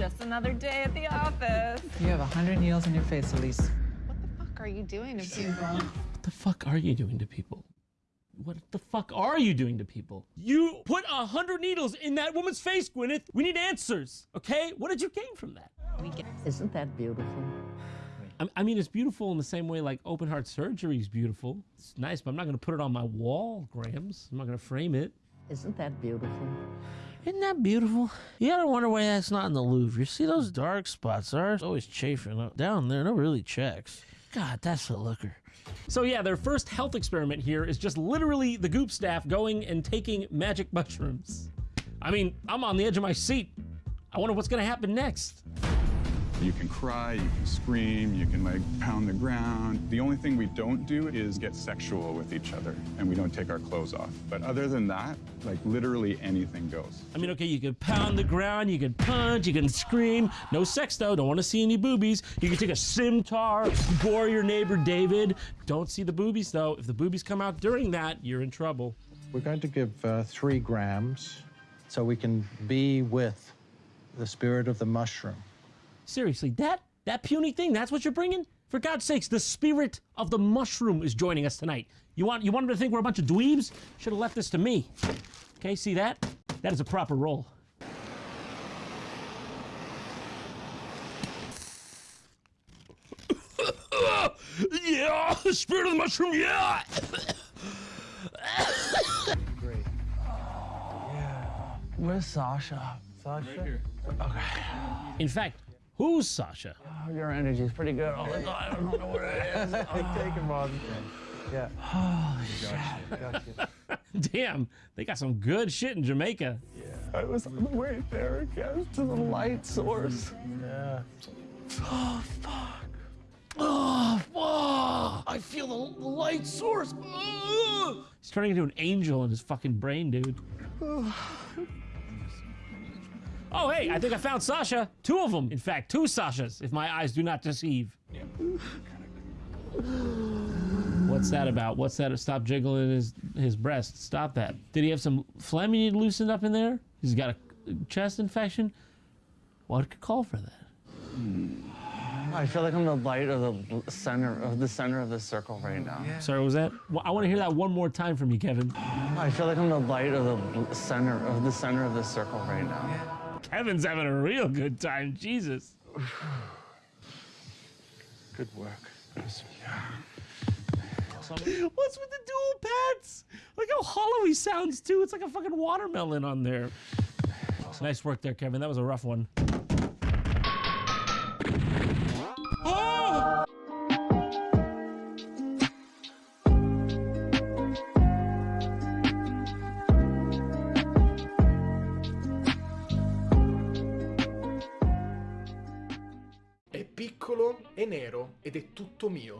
Just another day at the office. You have a hundred needles in your face, Elise. What the fuck are you doing to people? What the fuck are you doing to people? What the fuck are you doing to people? You put a hundred needles in that woman's face, Gwyneth. We need answers, okay? What did you gain from that? Isn't that beautiful? I- I mean, it's beautiful in the same way like open heart surgery is beautiful. It's nice, but I'm not gonna put it on my wall, Grams. I'm not gonna frame it. Isn't that beautiful? Isn't that beautiful? You gotta wonder why that's not in the Louvre. You see those dark spots? Ours always chafing up down there. No really checks. God, that's a looker. So yeah, their first health experiment here is just literally the Goop staff going and taking magic mushrooms. I mean, I'm on the edge of my seat. I wonder what's gonna happen next. You can cry, you can scream, you can like pound the ground. The only thing we don't do is get sexual with each other and we don't take our clothes off. But other than that, like literally anything goes. I mean, okay, you can pound the ground, you can punch, you can scream. No sex though. Don't want to see any boobies. You can take a scimitar, bore your neighbor David. Don't see the boobies though. If the boobies come out during that, you're in trouble. We're going to give uh, three grams so we can be with the spirit of the mushroom. Seriously, that that puny thing, that's what you're bringing? For God's sakes, the spirit of the mushroom is joining us tonight. You want you want him to think we're a bunch of dweebs? Should have left this to me. Okay, see that? That is a proper roll. yeah, the spirit of the mushroom, yeah. Where's Sasha? Sasha? Okay. In fact, who's Sasha? Oh, your energy's pretty good all the time. I don't know where it is. Take him on. Yeah. Damn, they got some good shit in Jamaica. Yeah. I was on the way there again to the light source. Yeah. Oh fuck! Oh, I feel the, the light source. Ugh. He's turning into an angel in his fucking brain, dude. Oh Oh, hey, I think I found Sasha. Two of them, in fact, two Sashas, if my eyes do not deceive. What's that about? What's that? Stop jiggling his his breast. Stop that. Did he have some phlegm you need loosened up in there? He's got a chest infection. What could call for that? I feel like I'm the light of the center of the center of the circle right now. Sorry, what was that? Well, I want to hear that one more time from you, Kevin. I feel like I'm the light of the center of the center of the circle right now. Kevin's having a real good time. Jesus. Good work. What's with the dual pads? Look how hollow he sounds too. It's like a fucking watermelon on there. Nice work there, Kevin. That was a rough one. Piccolo, è nero ed è tutto mio.